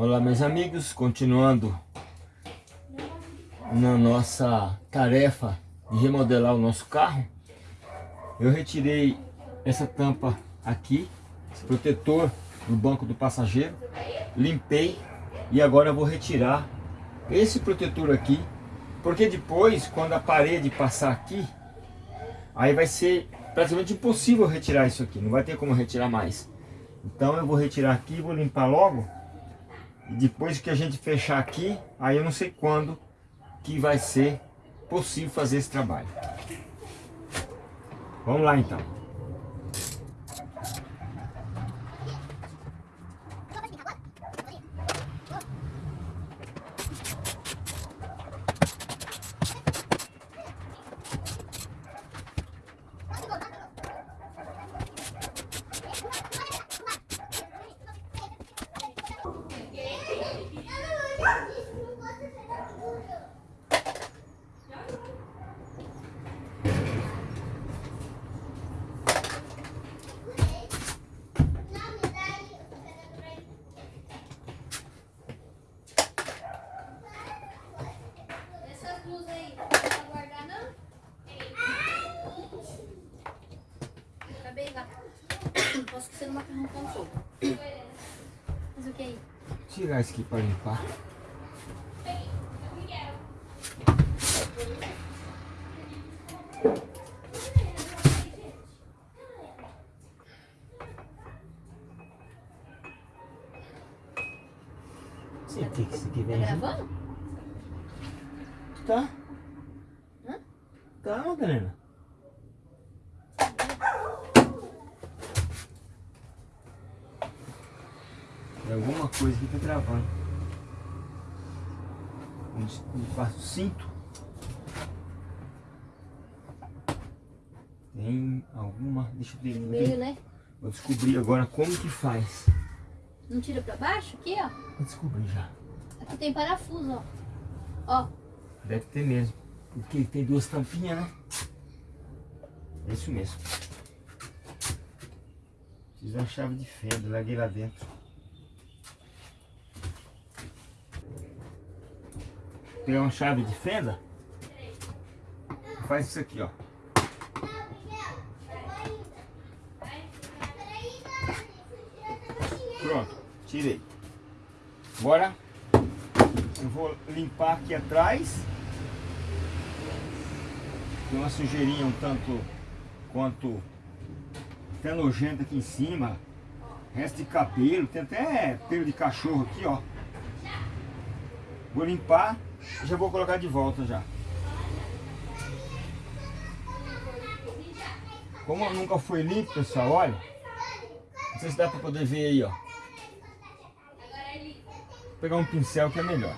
Olá meus amigos, continuando na nossa tarefa de remodelar o nosso carro eu retirei essa tampa aqui, esse protetor do banco do passageiro limpei e agora eu vou retirar esse protetor aqui porque depois quando a parede passar aqui aí vai ser praticamente impossível retirar isso aqui, não vai ter como retirar mais. Então eu vou retirar aqui, vou limpar logo e depois que a gente fechar aqui, aí eu não sei quando que vai ser possível fazer esse trabalho. Vamos lá então. Com fogo. Mas o que aí? Tirar isso aqui para limpar. Você tem que isso aqui Tá vem junto. gravando? Tá? Hã? Tá, Madalena. Tem alguma coisa que tá travando. Onde onde passa o cinto. Tem alguma... Deixa eu ver. Meio, né? Vou descobrir agora como que faz. Não tira pra baixo? Aqui, ó. Vou descobrir já. Aqui tem parafuso, ó. Ó. Deve ter mesmo. Porque tem duas tampinhas, né? É isso mesmo. Fiz uma chave de fenda, larguei lá dentro. Pegar uma chave de fenda. Faz isso aqui, ó. Pronto, tirei. Agora eu vou limpar aqui atrás. Tem uma sujeirinha um tanto quanto até nojenta aqui em cima. Resto de cabelo, tem até pelo de cachorro aqui, ó. Vou limpar já vou colocar de volta já. Como nunca foi limpo, pessoal, olha. Não sei se dá pra poder ver aí, ó. Vou pegar um pincel que é melhor.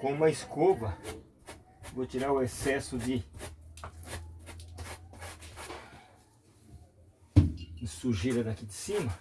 Com uma escova, vou tirar o excesso de, sujeira daqui de cima.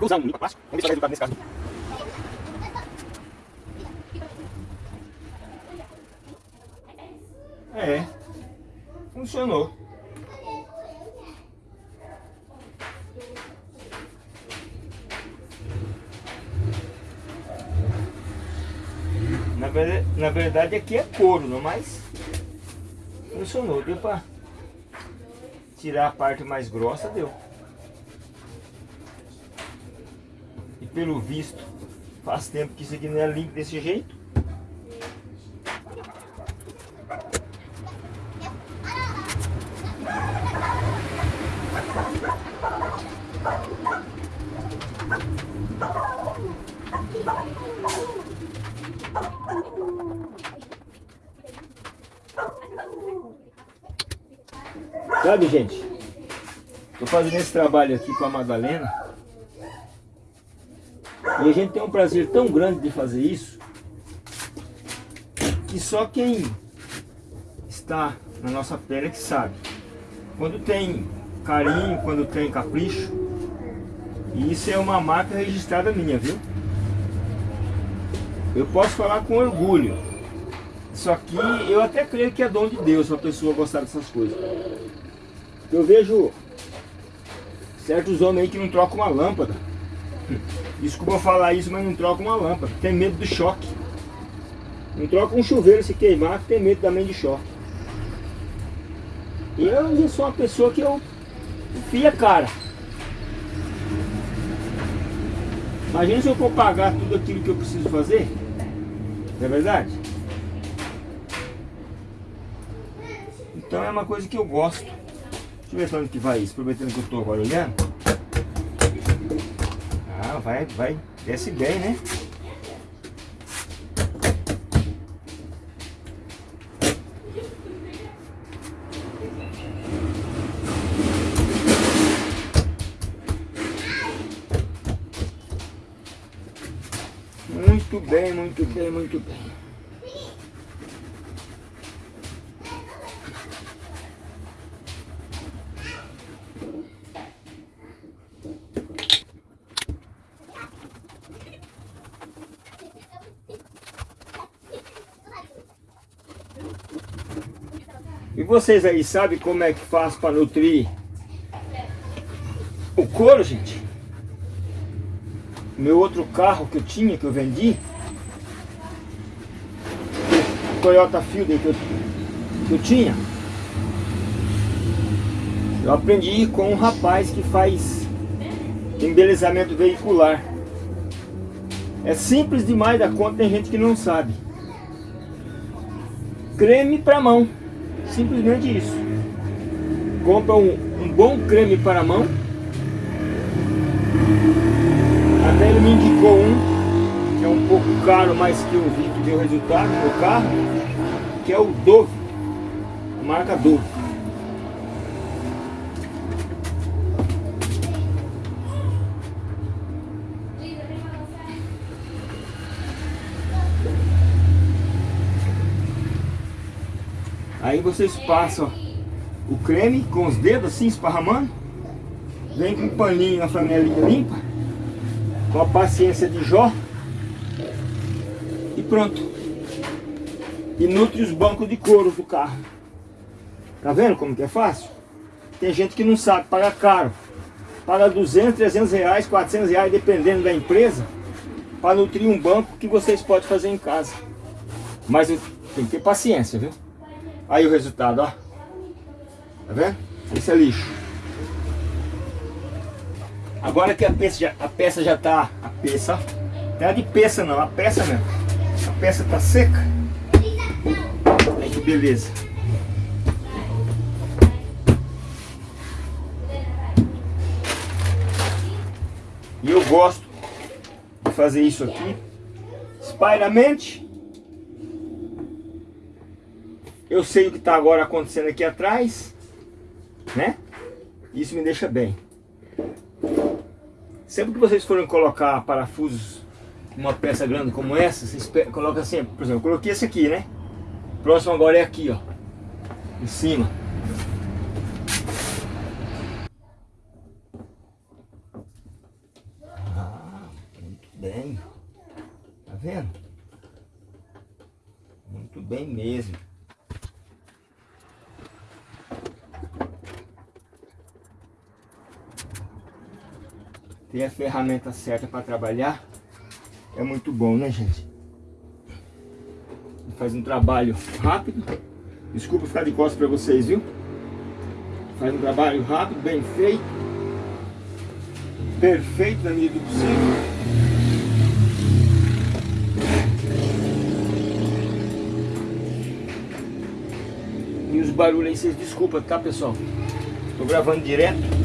Vou usar um limpa plástico. Vamos ver se vai nesse caso. É, funcionou. Na verdade, na verdade aqui é couro, não mais funcionou. Deu para tirar a parte mais grossa, deu. E pelo visto, faz tempo que isso aqui não é limpo desse jeito. Sabe, gente? Estou fazendo esse trabalho aqui com a Madalena. E a gente tem um prazer tão grande de fazer isso. Que só quem está na nossa pele é que sabe. Quando tem carinho, quando tem capricho. E isso é uma marca registrada minha, viu? Eu posso falar com orgulho. Isso aqui eu até creio que é dom de Deus a pessoa gostar dessas coisas. Eu vejo certos homens aí que não trocam uma lâmpada. Desculpa falar isso, mas não trocam uma lâmpada. Tem medo do choque. Não troca um chuveiro se queimar, tem medo também de choque. Eu, eu sou uma pessoa que eu fia cara. Imagina se eu for pagar tudo aquilo que eu preciso fazer. Não é verdade? Então é uma coisa que eu gosto. Deixa eu ver onde que vai isso, aproveitando que eu estou agora olhando. Vai, vai, desce bem, né? Muito bem, muito bem, muito bem. Vocês aí sabem como é que faz para nutrir o couro, gente? Meu outro carro que eu tinha, que eu vendi, o Toyota Fielder que eu, que eu tinha, eu aprendi com um rapaz que faz embelezamento veicular. É simples demais da conta, tem gente que não sabe. Creme para mão. Simplesmente isso. Compra um, um bom creme para a mão. Até ele me indicou um, que é um pouco caro, mas que eu vi que deu resultado no carro, que é o Dove, a marca Dove. Aí vocês passam o creme com os dedos assim, esparramando. Vem com um paninho na flanelinha limpa. Com a paciência de Jó. E pronto. E nutre os bancos de couro do carro. Tá vendo como que é fácil? Tem gente que não sabe, paga caro. Paga 200, 300 reais, 400 reais, dependendo da empresa. Para nutrir um banco que vocês podem fazer em casa. Mas tem que ter paciência, viu? Aí o resultado, ó. Tá vendo? Esse é lixo. Agora que a peça já, a peça já tá, a peça, não é de peça não, a peça mesmo. A peça tá seca. Aí que beleza. E eu gosto de fazer isso aqui, espairamente eu sei o que está agora acontecendo aqui atrás, né? Isso me deixa bem. Sempre que vocês forem colocar parafusos uma peça grande como essa, vocês colocam assim, por exemplo, eu coloquei esse aqui, né? Próximo agora é aqui, ó, em cima. bem. Tá vendo? Muito bem mesmo. Ter a ferramenta certa para trabalhar é muito bom, né, gente? Faz um trabalho rápido. Desculpa ficar de costas para vocês, viu? Faz um trabalho rápido, bem feito. Perfeito na medida do possível. E os barulhos aí, vocês desculpa, tá pessoal? Tô gravando direto.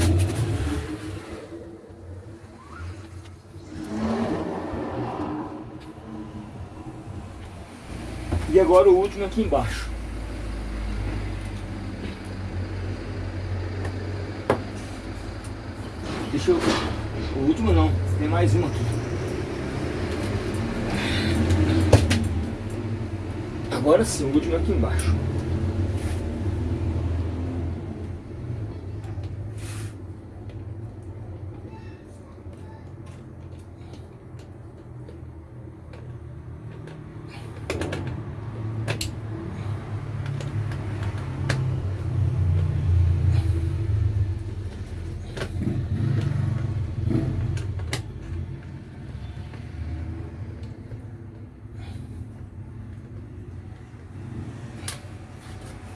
Agora o último aqui embaixo. Deixa eu... O último não, tem mais um aqui. Agora sim, o último aqui embaixo.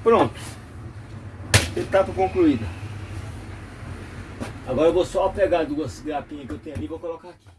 Pronto. Etapa concluída. Agora eu vou só pegar duas grapinhas que eu tenho ali e vou colocar aqui.